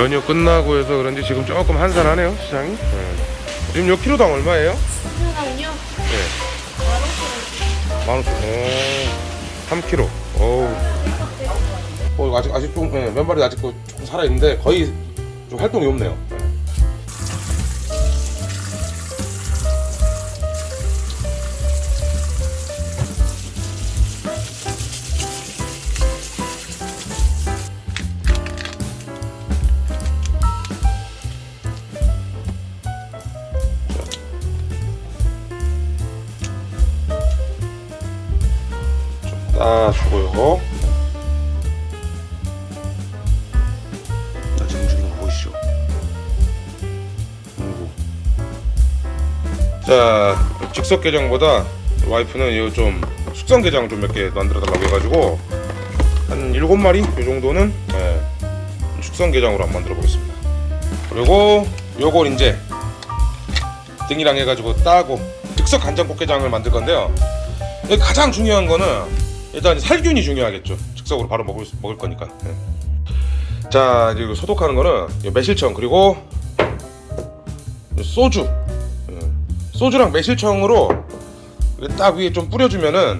연휴 끝나고 해서 그런지 지금 조금 한산하네요 시장이 네. 지금 요 키로당 얼마예요? 그냥요? 네. 만 오천 오 3kg 어우 어, 아직 아직 좀 네, 맨발이 아직 그 조금 살아 있는데 거의 좀 활동이 없네요 네. 자, 즉석 게장보다 와이프는 이거 좀 숙성 게장 좀 몇 개 만들어 달라고 해가지고 한 일곱 마리 이 정도는 예, 숙성 게장으로 한번 만들어 보겠습니다. 그리고 요걸 이제 등이랑 해가지고 따고 즉석 간장 꽃게장을 만들 건데요. 가장 중요한 거는 일단 살균이 중요하겠죠. 즉석으로 바로 먹을 수- 먹을 거니까. 네. 자 이거 소독하는 거는 이 매실청 그리고 소주, 음, 소주랑 매실청으로 딱 위에 좀 뿌려주면은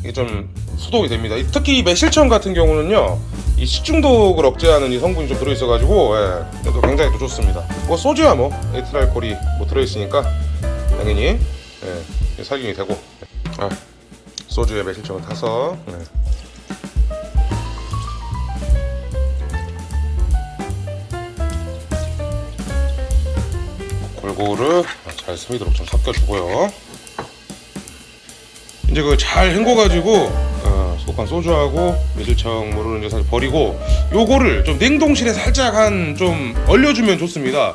이게 좀 소독이 됩니다. 이- 특히 이 매실청 같은 경우는요. 이 식중독을 억제하는 이 성분이 좀 들어있어 가지고 예, 그래도 굉장히 또 좋습니다. 뭐 소주야 뭐 에틸 알코올이 뭐 들어있으니까 당연히 예, 살균이 되고 아, 소주에 매실청을 타서 네. 골고루 잘 스미도록 좀 섞여주고요. 이제 그 잘 헹궈가지고 어, 소간 소주하고 매실청 뭐를 이제 사실 버리고 요거를 좀 냉동실에 살짝 한 좀 얼려주면 좋습니다.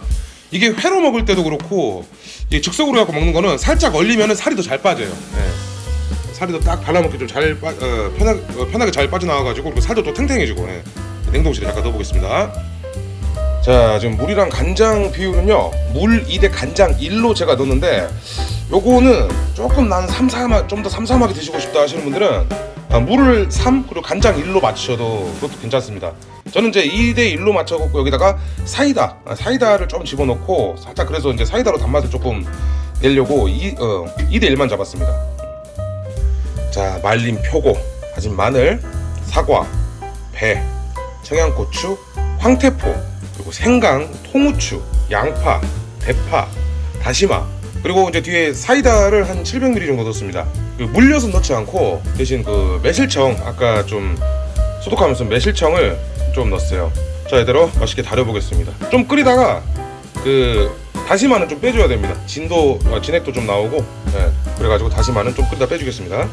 이게 회로 먹을 때도 그렇고 이 즉석으로 갖고 먹는 거는 살짝 얼리면은 살이 더 잘 빠져요. 예. 살이 더 딱 발라먹기 좀잘 어, 편하게 어, 편하게 잘 빠져나와가지고 살도 또 탱탱해지고 예. 냉동실에 잠깐 넣어보겠습니다. 자 지금 물이랑 간장 비율은요 물 2대 간장 1로 제가 넣었는데 요거는 조금 난 삼삼하 좀더 삼삼하게 드시고 싶다 하시는 분들은 아, 물을 3 그리고 간장 1로 맞추셔도 그것도 괜찮습니다. 저는 이제 2대 1로 맞춰갖고 여기다가 사이다 아, 사이다를 좀 집어넣고 살짝 그래서 이제 사이다로 단맛을 조금 내려고 2, 어, 2대 1만 잡았습니다. 자 말린 표고 다진 마늘 사과 배 청양고추 황태포 그리고 생강 통후추 양파 대파 다시마 그리고 이제 뒤에 사이다를 한 700ml 정도 넣습니다. 그 물엿은 넣지 않고 대신 그 매실청 아까 좀 소독하면서 매실청을 좀 넣었어요. 자 이대로 맛있게 달여보겠습니다. 좀 끓이다가 그 다시마는 좀 빼줘야 됩니다. 진도 어, 진액도 좀 나오고 예, 그래가지고 다시마는 좀 끓이다 빼주겠습니다.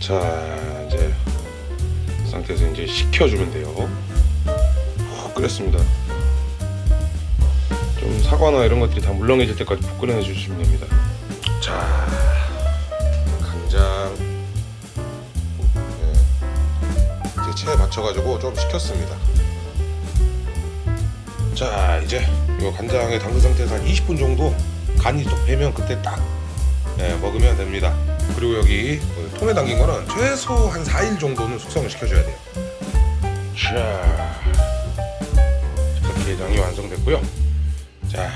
자 이제 이 상태에서 이제 식혀주면 돼요. 푹 끓였습니다 좀 사과나 이런 것들이 다 물렁해질 때까지 푹 끓여 주시면 됩니다. 자 간장. 네. 이제 체에 맞춰가지고 좀 식혔습니다. 자 이제 이 간장에 담근 상태에서 한 20분 정도 간이 또 배면 그때 딱 네, 먹으면 됩니다. 그리고 여기 그 통에 담긴 거는 최소 한 4일 정도는 숙성을 시켜줘야 돼요. 자 게장이 완성됐고요 자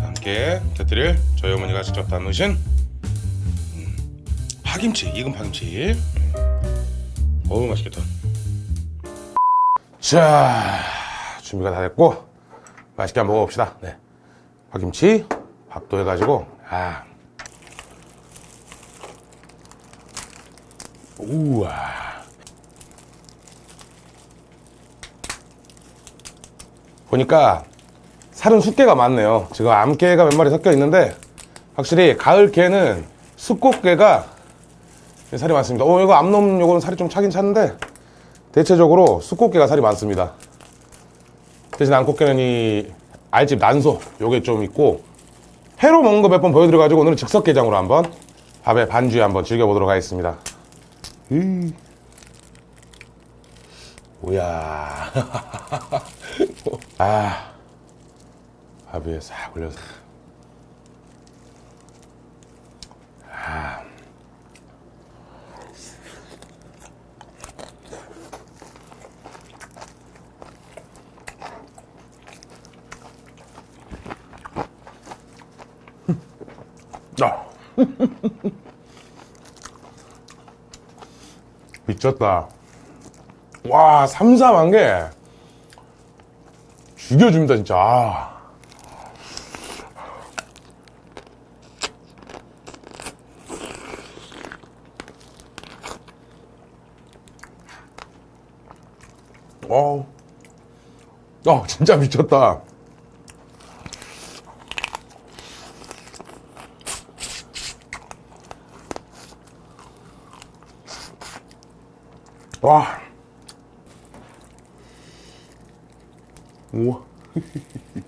함께 곁들일 저희 어머니가 직접 담으신 음, 파김치 익은 파김치. 음. 어우 맛있겠다. 자 준비가 다 됐고 맛있게 한번 먹어봅시다. 네. 파김치 밥도 해가지고 아. 우와. 보니까 살은 숫개가 많네요. 지금 암개가 몇 마리 섞여 있는데 확실히 가을 개는 숫꽃개가 살이 많습니다. 어 이거 암놈 요거는 살이 좀 차긴 찼는데 대체적으로 숫꽃개가 살이 많습니다. 대신 암꽃개는 이 알집 난소 요게 좀 있고 회로 먹는 거 몇 번 보여드려가지고 오늘은 즉석게장으로 한번 밥에 반주에 한번 즐겨보도록 하겠습니다. 으이. 뭐야. 아 밥 위에 싹 올려서 아. 아. 미쳤다. 와, 삼삼한 게 죽여줍니다, 진짜. 아. 어, 어, 진짜 미쳤다. 와. 우와.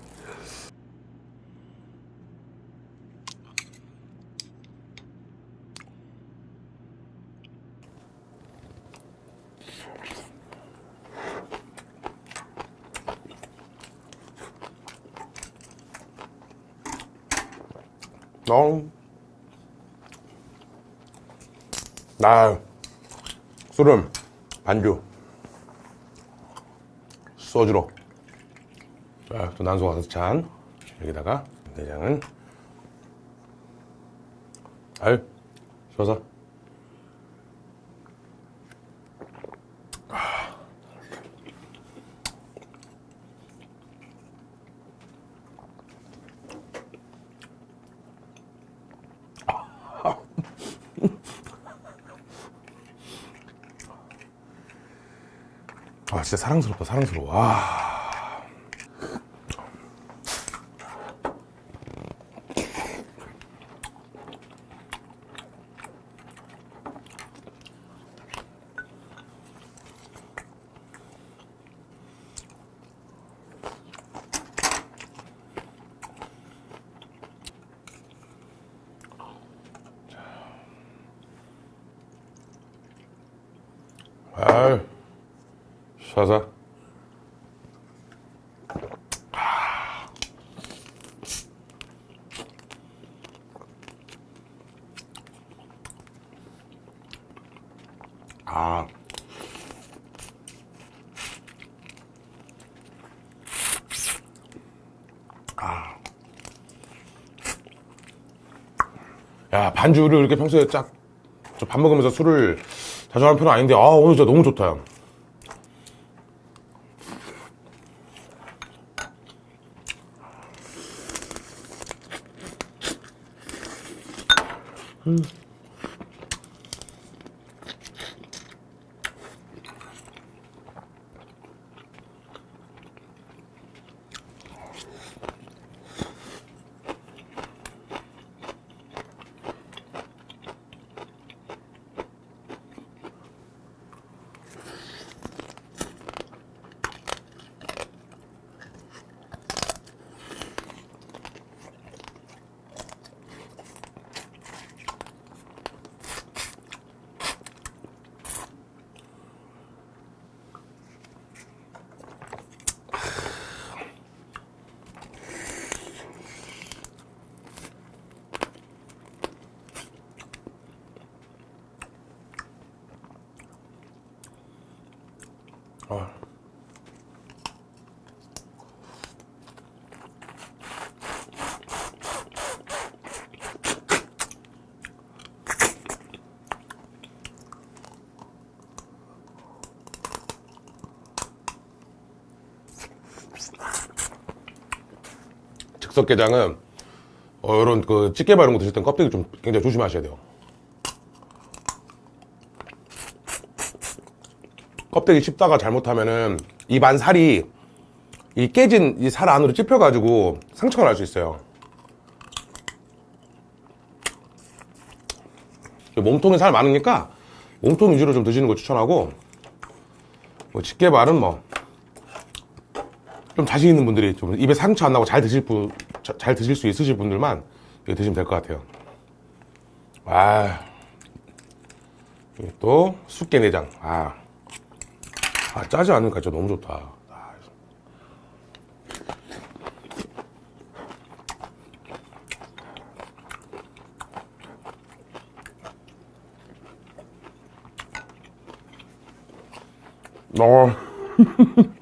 어. 나 술은 반주. 소주로. 자, 또 난소 가서 찬 여기다가 내장은. 아유 좋아서 진짜 사랑스럽다 사랑스러워 와. 아유 샤사 아. 아. 야, 반주를 이렇게 평소에 쫙, 저밥 먹으면서 술을 자주 하는 편은 아닌데, 아, 오늘 진짜 너무 좋다. 아. 즉석게장은 어, 이런 그 찌개 바른 거 드실 땐 껍데기 좀 굉장히 조심하셔야 돼요. 껍데기 씹다가 잘못하면은 입안 살이 이 깨진 이 살 안으로 찝혀가지고 상처가 날 수 있어요. 몸통에 살 많으니까 몸통 위주로 좀 드시는 거 추천하고 뭐 집게발은 뭐 좀 자신 있는 분들이 좀 입에 상처 안 나고 잘 드실 분, 잘 드실 수 있으실 분들만 이거 드시면 될 것 같아요. 아, 또 숙개내장. 아, 아 짜지 않으니까 진짜 너무 좋다. 아. 어.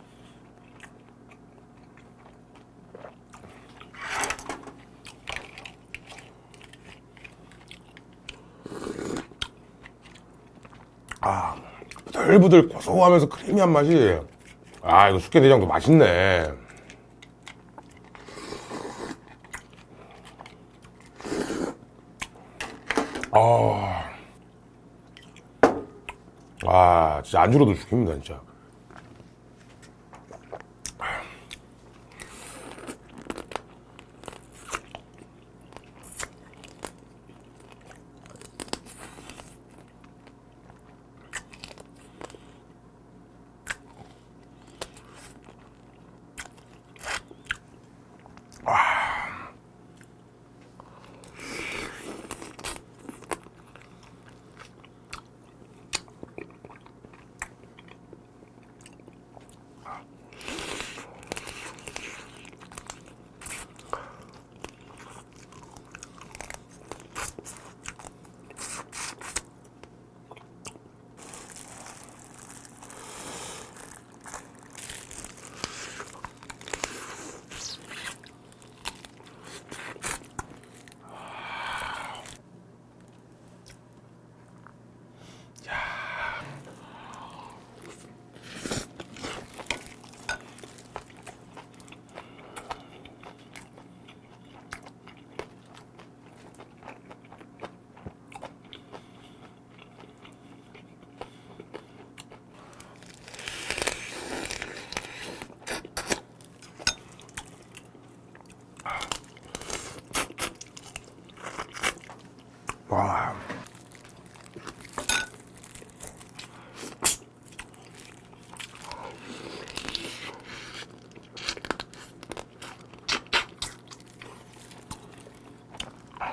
부들부들 고소하면서 크리미한 맛이. 아, 이거 숙회내장도 맛있네. 아. 아, 진짜 안주로도 죽입니다, 진짜.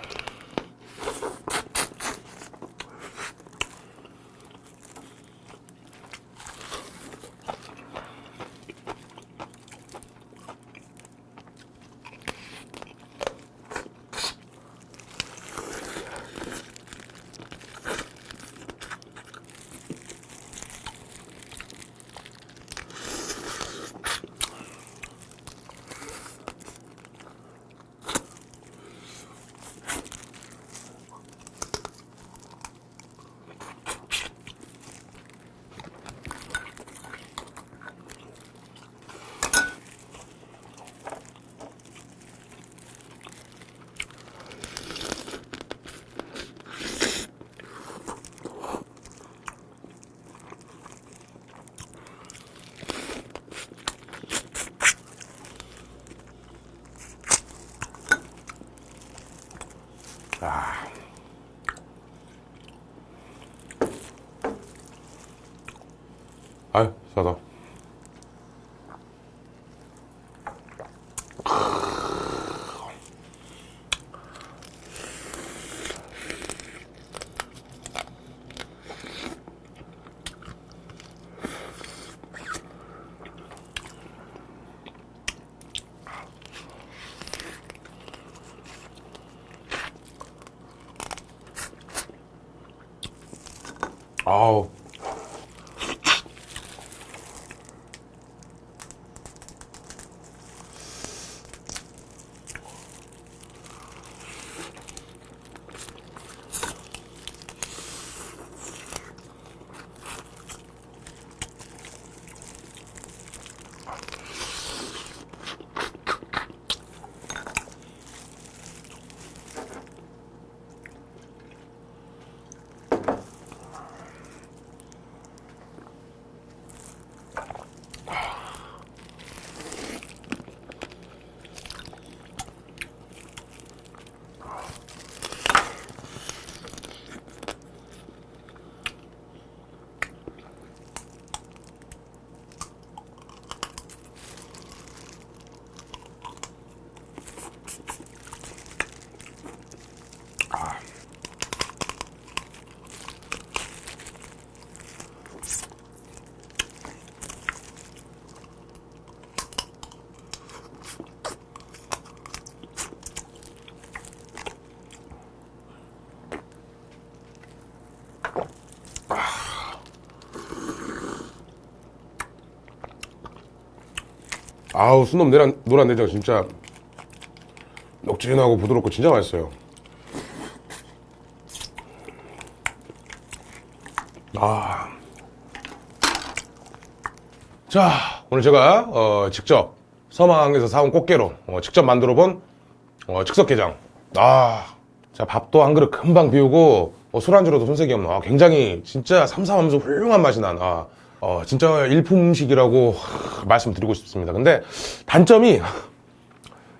out. 아. 아유, 싸다. 아 아우 순놈 노란, 노란 내장 진짜 녹진하고 부드럽고 진짜 맛있어요. 아. 자 오늘 제가 어, 직접 서망에서 사온 꽃게로 어, 직접 만들어 본 어, 즉석게장. 아, 자 밥도 한 그릇 금방 비우고 어, 술안주로도 손색이 없는 아, 굉장히 진짜 삼삼하면서 훌륭한 맛이 난 아, 어, 진짜 일품식이라고 하, 말씀드리고 싶습니다 근데 단점이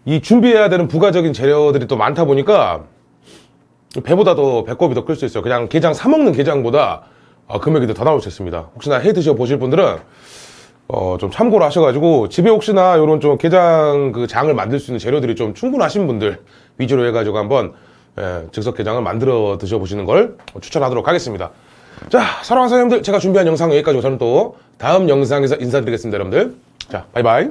이 준비해야 되는 부가적인 재료들이 또 많다 보니까 배보다 더 배꼽이 더 클 수 있어요. 그냥 게장 사 먹는 게장보다 어, 금액이 더 나올 수 있습니다. 혹시나 해 드셔 보실 분들은 어, 좀 참고로 하셔가지고 집에 혹시나 이런 좀 게장 그 장을 만들 수 있는 재료들이 좀 충분하신 분들 위주로 해가지고 한번 예, 즉석 게장을 만들어 드셔 보시는 걸 추천하도록 하겠습니다. 자, 사랑하는 사장님들 제가 준비한 영상 여기까지고 저는 또 다음 영상에서 인사드리겠습니다, 여러분들. 자, 바이바이.